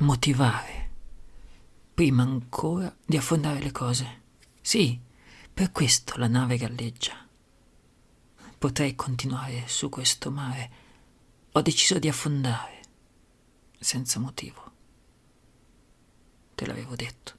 motivare, prima ancora di affondare le cose. Sì, per questo la nave galleggia. Potrei continuare su questo mare. Ho deciso di affondare, senza motivo. Te l'avevo detto.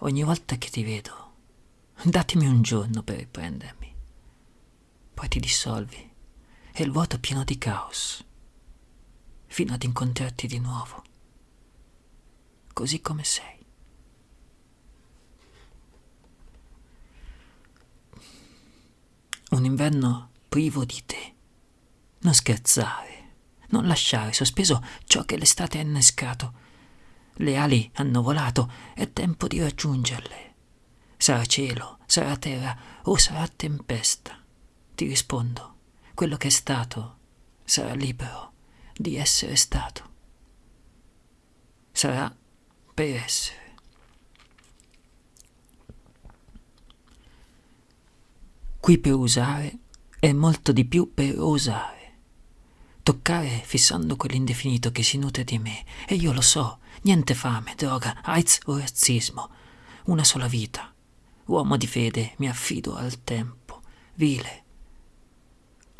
Ogni volta che ti vedo, datemi un giorno per riprendermi. Poi ti dissolvi e il vuoto pieno di caos, fino ad incontrarti di nuovo, così come sei. Un inverno privo di te. Non scherzare, non lasciare sospeso ciò che l'estate ha innescato. Le ali hanno volato, è tempo di raggiungerle. Sarà cielo, sarà terra o sarà tempesta. Ti rispondo, quello che è stato sarà libero di essere stato. Sarà per essere. Qui per usare è molto di più per osare. Toccare fissando quell'indefinito che si nutre di me. E io lo so, niente fame, droga, AIDS o razzismo. Una sola vita. Uomo di fede, mi affido al tempo. Vile.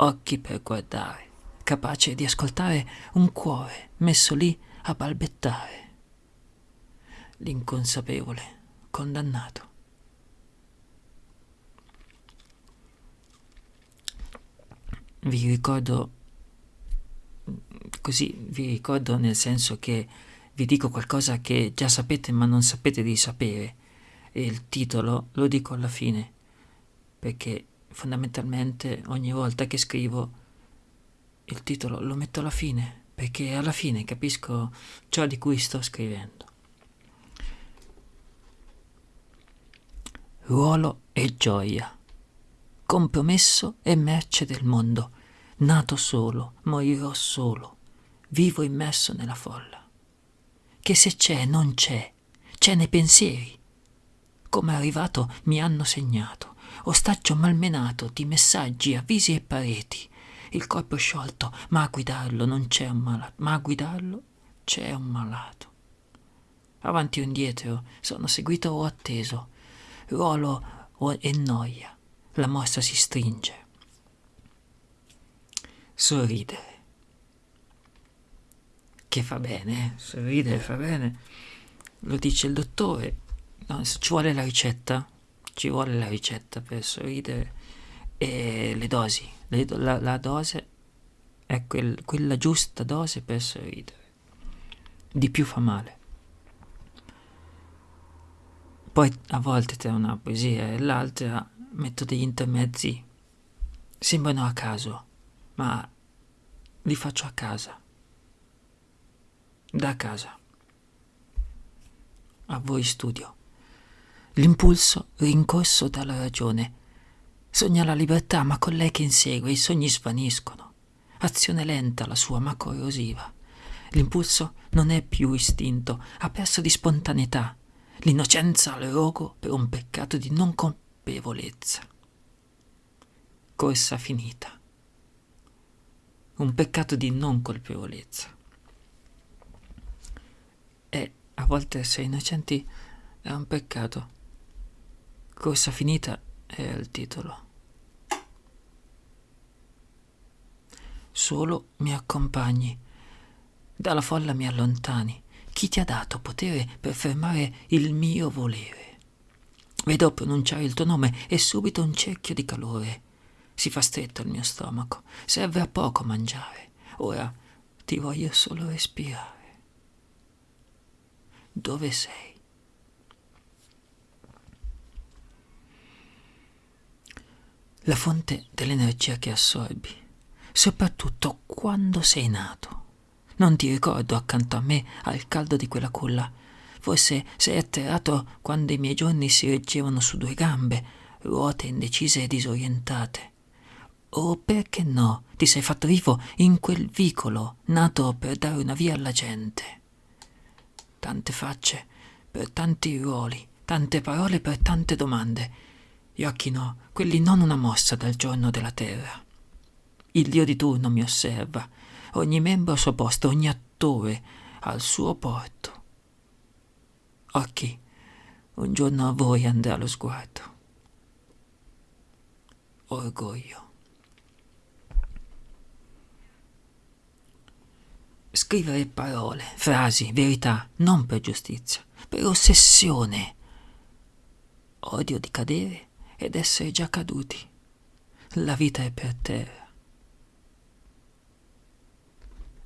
Occhi per guardare, capace di ascoltare un cuore messo lì a balbettare. L'inconsapevole, condannato. vi ricordo così vi ricordo nel senso che vi dico qualcosa che già sapete ma non sapete di sapere e il titolo lo dico alla fine perché fondamentalmente ogni volta che scrivo il titolo lo metto alla fine perché alla fine capisco ciò di cui sto scrivendo. Ruolo e gioia compromesso e merce del mondo. Nato solo, morirò solo, vivo immerso nella folla. Che se c'è, non c'è, c'è nei pensieri. Come arrivato mi hanno segnato, ostaggio malmenato di messaggi, avvisi e pareti. Il corpo sciolto, ma a guidarlo non c'è un malato, ma a guidarlo c'è un malato. Avanti o indietro, sono seguito o atteso, ruolo e noia la mostra si stringe. Sorridere. Che fa bene, eh? sorridere fa bene. Lo dice il dottore. No, ci vuole la ricetta. Ci vuole la ricetta per sorridere. E le dosi. Le, la, la, dose è quel, quella giusta dose per sorridere. Di più fa male. Poi a volte tra una poesia e l'altra metto degli intermezzi. Sembrano a caso, ma li faccio a casa. Da casa. A voi studio. L'impulso rincorso dalla ragione. Sogna la libertà, ma con lei che insegue i sogni svaniscono. Azione lenta la sua, ma corrosiva. L'impulso non è più istinto, ha perso di spontaneità. L'innocenza al rogo per un peccato di non compiere consapevolezza. Corsa finita. Un peccato di non colpevolezza. E a volte essere innocenti è un peccato. Corsa finita è il titolo. Solo mi accompagni. Dalla folla mi allontani. Chi ti ha dato potere per fermare il mio volere? Vedo pronunciare il tuo nome e subito un cerchio di calore. Si fa stretto il mio stomaco. Serve a poco mangiare. Ora ti voglio solo respirare. Dove sei? La fonte dell'energia che assorbi, soprattutto quando sei nato. Non ti ricordo accanto a me al caldo di quella culla Forse sei atterrato quando i miei giorni si reggevano su due gambe, ruote indecise e disorientate. O perché no, ti sei fatto vivo in quel vicolo nato per dare una via alla gente. Tante facce per tanti ruoli, tante parole per tante domande. Gli occhi no, quelli non una mossa dal giorno della terra. Il dio di turno mi osserva, ogni membro al suo posto, ogni attore al suo porto. Occhi, un giorno a voi andrà lo sguardo. Orgoglio. Scrivere parole, frasi, verità, non per giustizia, per ossessione. Odio di cadere ed essere già caduti. La vita è per terra.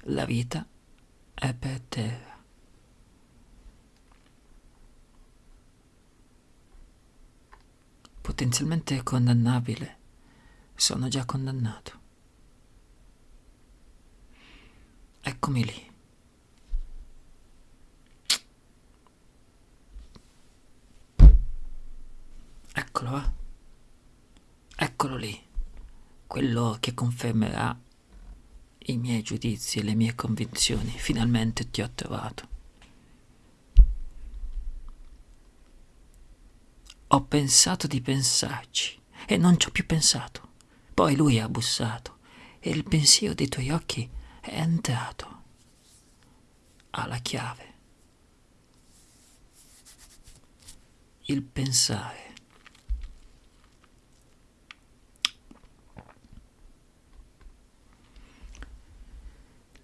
La vita è per terra. Potenzialmente condannabile. Sono già condannato. Eccomi lì. Eccolo, eh? Eccolo lì, quello che confermerà i miei giudizi e le mie convinzioni. Finalmente ti ho trovato. Ho pensato di pensarci e non ci ho più pensato. Poi lui ha bussato e il pensiero dei tuoi occhi è entrato. Ha la chiave. Il pensare.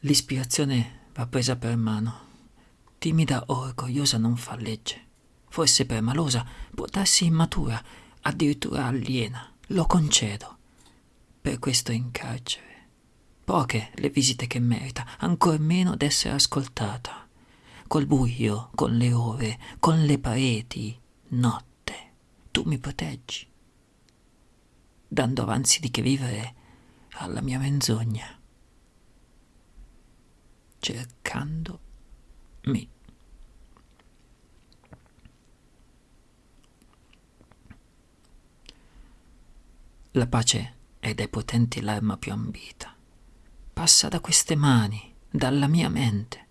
L'ispirazione va presa per mano. Timida o orgogliosa non fa legge. Forse permalosa, può darsi immatura, addirittura aliena. Lo concedo. Per questo in carcere. Poche le visite che merita, ancor meno d'essere ascoltata. Col buio, con le ore, con le pareti, notte, tu mi proteggi, dando avanzi di che vivere alla mia menzogna, cercando me. La pace è dai potenti l'arma più ambita passa da queste mani, dalla mia mente.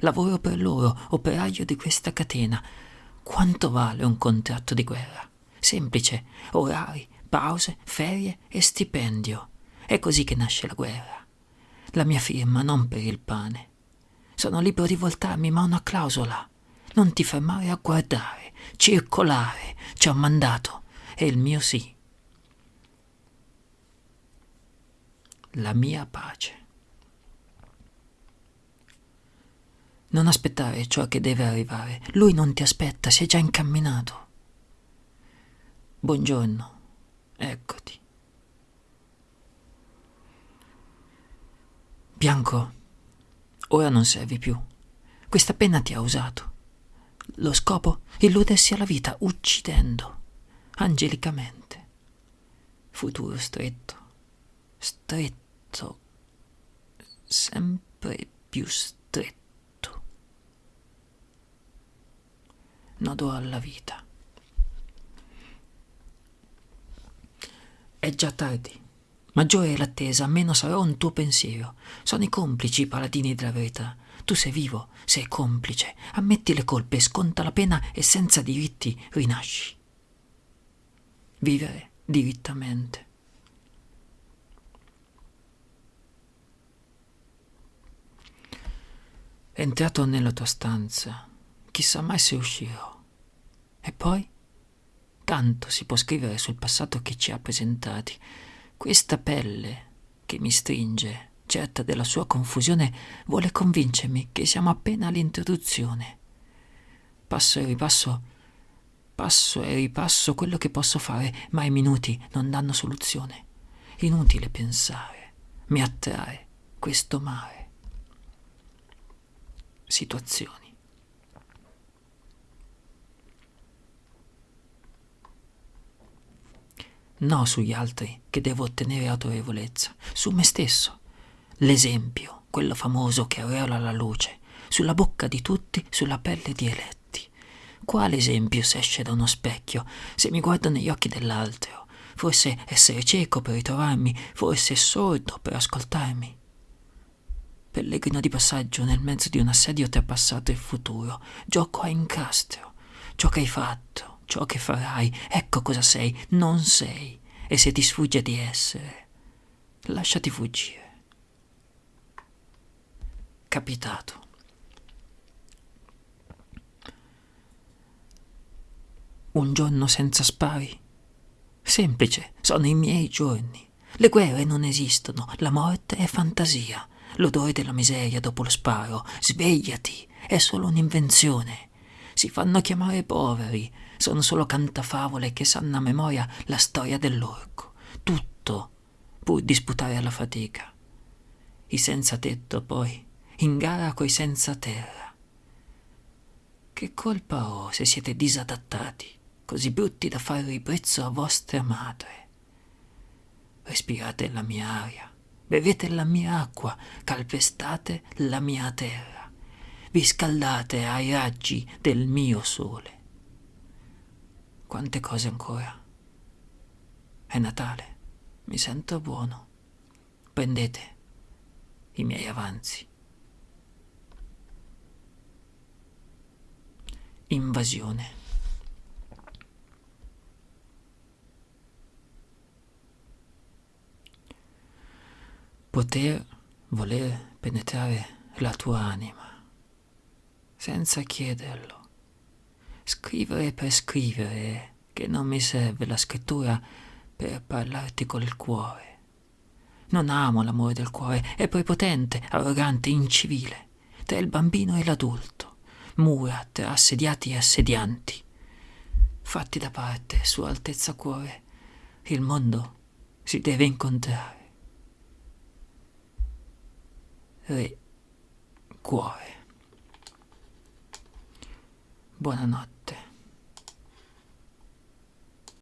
Lavoro per loro, operaio di questa catena. Quanto vale un contratto di guerra? Semplice, orari, pause, ferie e stipendio. È così che nasce la guerra. La mia firma non per il pane. Sono libero di voltarmi, ma ho una clausola. Non ti fermare a guardare, circolare. Ci ho mandato. E il mio sì. la mia pace. Non aspettare ciò che deve arrivare. Lui non ti aspetta, si è già incamminato. Buongiorno, eccoti. Bianco, ora non servi più. Questa penna ti ha usato. Lo scopo? Illudersi alla vita, uccidendo, angelicamente. Futuro stretto, stretto, sempre più stretto. Nodo alla vita. È già tardi. Maggiore è l'attesa, meno sarà un tuo pensiero. Sono i complici i paladini della verità. Tu sei vivo, sei complice. Ammetti le colpe, sconta la pena e senza diritti rinasci. Vivere dirittamente. entrato nella tua stanza, chissà mai se uscirò. E poi? Tanto si può scrivere sul passato che ci ha presentati. Questa pelle che mi stringe, certa della sua confusione, vuole convincermi che siamo appena all'introduzione. Passo e ripasso, passo e ripasso quello che posso fare, ma i minuti non danno soluzione. Inutile pensare, mi attrae questo mare situazioni. No sugli altri che devo ottenere autorevolezza, su me stesso. L'esempio, quello famoso che aureola la luce, sulla bocca di tutti, sulla pelle di eletti. Quale esempio se esce da uno specchio, se mi guardo negli occhi dell'altro? Forse essere cieco per ritrovarmi, forse sordo per ascoltarmi pellegrino di passaggio nel mezzo di un assedio tra passato e futuro, gioco a incastro. Ciò che hai fatto, ciò che farai, ecco cosa sei, non sei, e se ti sfugge di essere, lasciati fuggire. Capitato. Un giorno senza spari? Semplice, sono i miei giorni. Le guerre non esistono, la morte è fantasia. L'odore della miseria dopo lo sparo. Svegliati, è solo un'invenzione. Si fanno chiamare poveri, sono solo cantafavole che sanno a memoria la storia dell'orco. Tutto pur di sputare alla fatica. I senza tetto, poi, in gara coi senza terra. Che colpa ho se siete disadattati, così brutti da fare ribrezzo a vostra madre? Respirate la mia aria, bevete la mia acqua, calpestate la mia terra, vi scaldate ai raggi del mio sole. Quante cose ancora. È Natale, mi sento buono. Prendete i miei avanzi. Invasione. Poter voler penetrare la tua anima senza chiederlo. Scrivere per scrivere, che non mi serve la scrittura per parlarti col cuore. Non amo l'amore del cuore, è prepotente, arrogante, incivile, tra il bambino e l'adulto, mura tra assediati e assedianti. Fatti da parte, Sua Altezza Cuore, il mondo si deve incontrare. Re, cuore. Buonanotte.